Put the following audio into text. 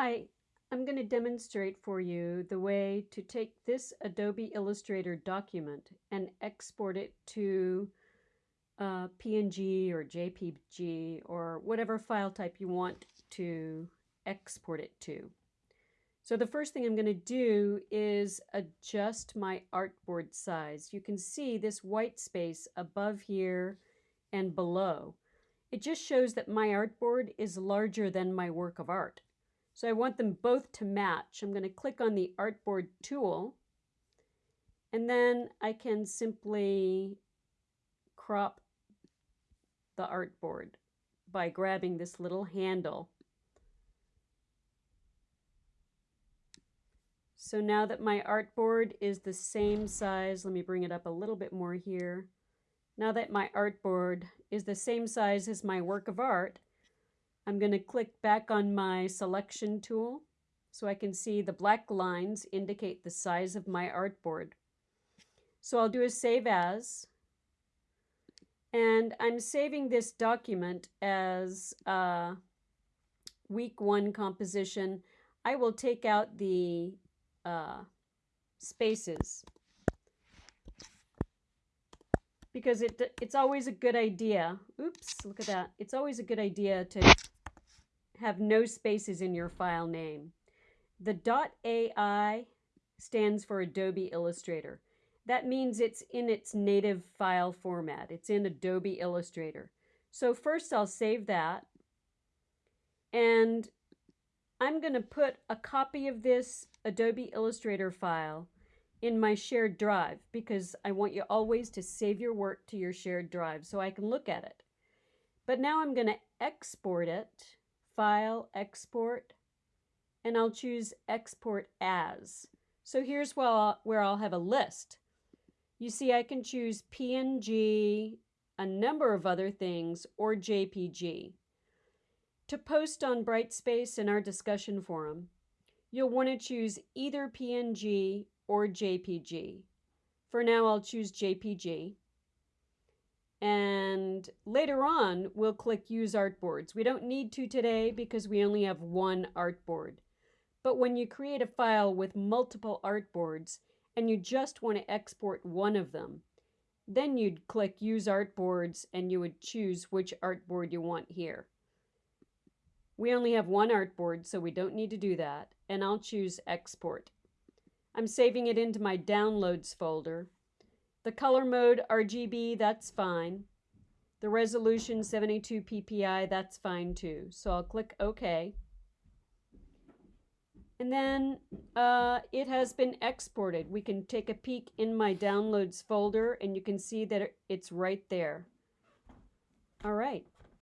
Hi, I'm going to demonstrate for you the way to take this Adobe Illustrator document and export it to uh, PNG or JPG or whatever file type you want to export it to. So the first thing I'm going to do is adjust my artboard size. You can see this white space above here and below. It just shows that my artboard is larger than my work of art. So I want them both to match. I'm going to click on the artboard tool and then I can simply crop the artboard by grabbing this little handle. So now that my artboard is the same size, let me bring it up a little bit more here. Now that my artboard is the same size as my work of art, I'm going to click back on my selection tool so I can see the black lines indicate the size of my artboard. So I'll do a save as and I'm saving this document as a week one composition. I will take out the uh, spaces because it it's always a good idea. Oops, look at that. It's always a good idea to have no spaces in your file name. The .ai stands for Adobe Illustrator. That means it's in its native file format. It's in Adobe Illustrator. So first I'll save that. And I'm going to put a copy of this Adobe Illustrator file in my shared drive because I want you always to save your work to your shared drive so I can look at it. But now I'm going to export it File, Export, and I'll choose Export As. So here's where I'll, have a list. You see I can choose PNG, a number of other things, or JPG. To post on Brightspace in our discussion forum, you'll want to choose either PNG or JPG. For now, I'll choose JPG. And later on, we'll click Use Artboards. We don't need to today because we only have one artboard. But when you create a file with multiple artboards and you just want to export one of them, then you'd click Use Artboards and you would choose which artboard you want here. We only have one artboard, so we don't need to do that. And I'll choose Export. I'm saving it into my Downloads folder the color mode RGB, that's fine. The resolution 72 ppi, that's fine too. So I'll click OK. And then uh, it has been exported. We can take a peek in my downloads folder and you can see that it's right there. All right.